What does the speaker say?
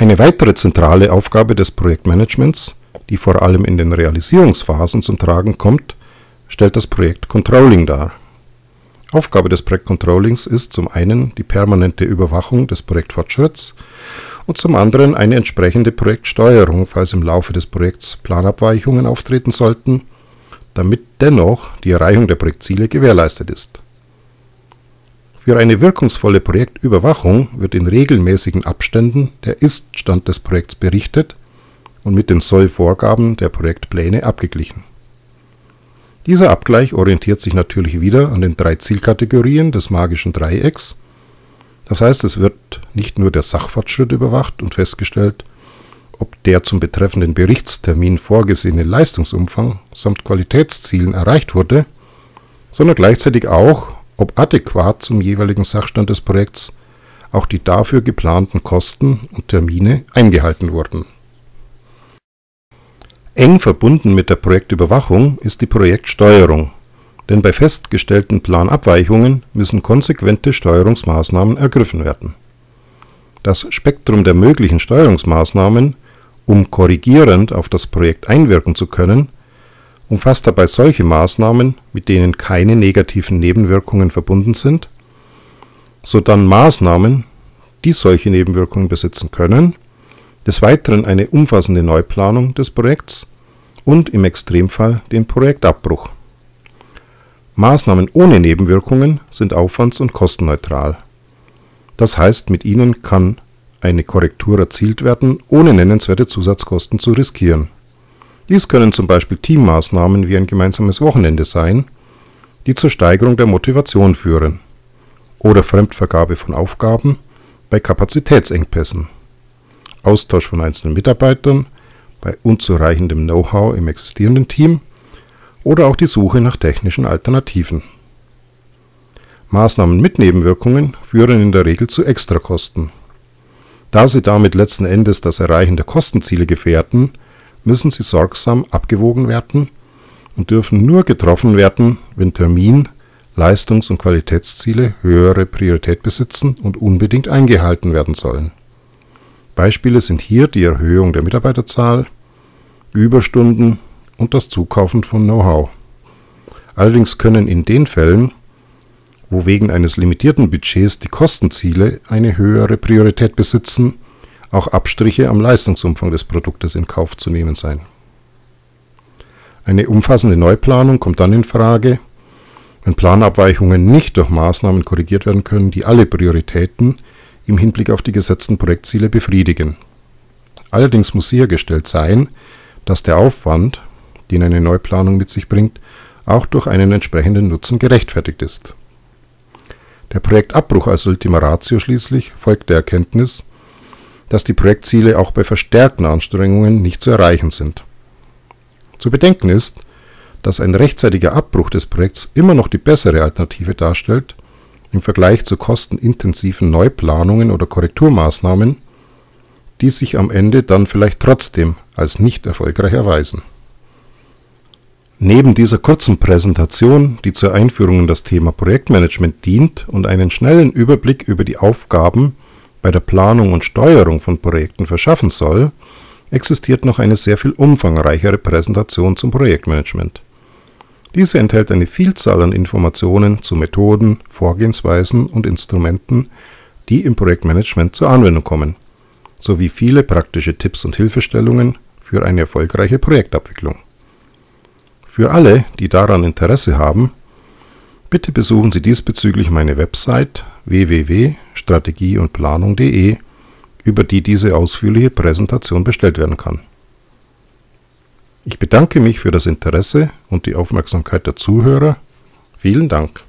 Eine weitere zentrale Aufgabe des Projektmanagements, die vor allem in den Realisierungsphasen zum Tragen kommt, stellt das Projektcontrolling dar. Aufgabe des Projektcontrollings ist zum einen die permanente Überwachung des Projektfortschritts und zum anderen eine entsprechende Projektsteuerung, falls im Laufe des Projekts Planabweichungen auftreten sollten, damit dennoch die Erreichung der Projektziele gewährleistet ist. Für eine wirkungsvolle Projektüberwachung wird in regelmäßigen Abständen der Ist-Stand des Projekts berichtet und mit den Soll-Vorgaben der Projektpläne abgeglichen. Dieser Abgleich orientiert sich natürlich wieder an den drei Zielkategorien des magischen Dreiecks. Das heißt, es wird nicht nur der Sachfortschritt überwacht und festgestellt, ob der zum betreffenden Berichtstermin vorgesehene Leistungsumfang samt Qualitätszielen erreicht wurde, sondern gleichzeitig auch, ob adäquat zum jeweiligen Sachstand des Projekts auch die dafür geplanten Kosten und Termine eingehalten wurden. Eng verbunden mit der Projektüberwachung ist die Projektsteuerung, denn bei festgestellten Planabweichungen müssen konsequente Steuerungsmaßnahmen ergriffen werden. Das Spektrum der möglichen Steuerungsmaßnahmen, um korrigierend auf das Projekt einwirken zu können umfasst dabei solche Maßnahmen, mit denen keine negativen Nebenwirkungen verbunden sind, sodann Maßnahmen, die solche Nebenwirkungen besitzen können, des Weiteren eine umfassende Neuplanung des Projekts und im Extremfall den Projektabbruch. Maßnahmen ohne Nebenwirkungen sind aufwands- und kostenneutral. Das heißt, mit ihnen kann eine Korrektur erzielt werden, ohne nennenswerte Zusatzkosten zu riskieren dies können zum Beispiel Teammaßnahmen wie ein gemeinsames Wochenende sein, die zur Steigerung der Motivation führen, oder Fremdvergabe von Aufgaben bei Kapazitätsengpässen, Austausch von einzelnen Mitarbeitern bei unzureichendem Know-how im existierenden Team oder auch die Suche nach technischen Alternativen. Maßnahmen mit Nebenwirkungen führen in der Regel zu Extrakosten. Da sie damit letzten Endes das Erreichen der Kostenziele gefährden, müssen sie sorgsam abgewogen werden und dürfen nur getroffen werden, wenn Termin Leistungs und Qualitätsziele höhere Priorität besitzen und unbedingt eingehalten werden sollen. Beispiele sind hier die Erhöhung der Mitarbeiterzahl, Überstunden und das Zukaufen von Know-how. Allerdings können in den Fällen, wo wegen eines limitierten Budgets die Kostenziele eine höhere Priorität besitzen auch Abstriche am Leistungsumfang des Produktes in Kauf zu nehmen sein. Eine umfassende Neuplanung kommt dann in Frage, wenn Planabweichungen nicht durch Maßnahmen korrigiert werden können, die alle Prioritäten im Hinblick auf die gesetzten Projektziele befriedigen. Allerdings muss sichergestellt sein, dass der Aufwand, den eine Neuplanung mit sich bringt, auch durch einen entsprechenden Nutzen gerechtfertigt ist. Der Projektabbruch als Ultima Ratio schließlich folgt der Erkenntnis, dass die Projektziele auch bei verstärkten Anstrengungen nicht zu erreichen sind. Zu bedenken ist, dass ein rechtzeitiger Abbruch des Projekts immer noch die bessere Alternative darstellt im Vergleich zu kostenintensiven Neuplanungen oder Korrekturmaßnahmen, die sich am Ende dann vielleicht trotzdem als nicht erfolgreich erweisen. Neben dieser kurzen Präsentation, die zur Einführung in das Thema Projektmanagement dient und einen schnellen Überblick über die Aufgaben bei der Planung und Steuerung von Projekten verschaffen soll, existiert noch eine sehr viel umfangreichere Präsentation zum Projektmanagement. Diese enthält eine Vielzahl an Informationen zu Methoden, Vorgehensweisen und Instrumenten, die im Projektmanagement zur Anwendung kommen, sowie viele praktische Tipps und Hilfestellungen für eine erfolgreiche Projektabwicklung. Für alle, die daran Interesse haben, bitte besuchen Sie diesbezüglich meine Website www.strategieundplanung.de, über die diese ausführliche Präsentation bestellt werden kann. Ich bedanke mich für das Interesse und die Aufmerksamkeit der Zuhörer. Vielen Dank.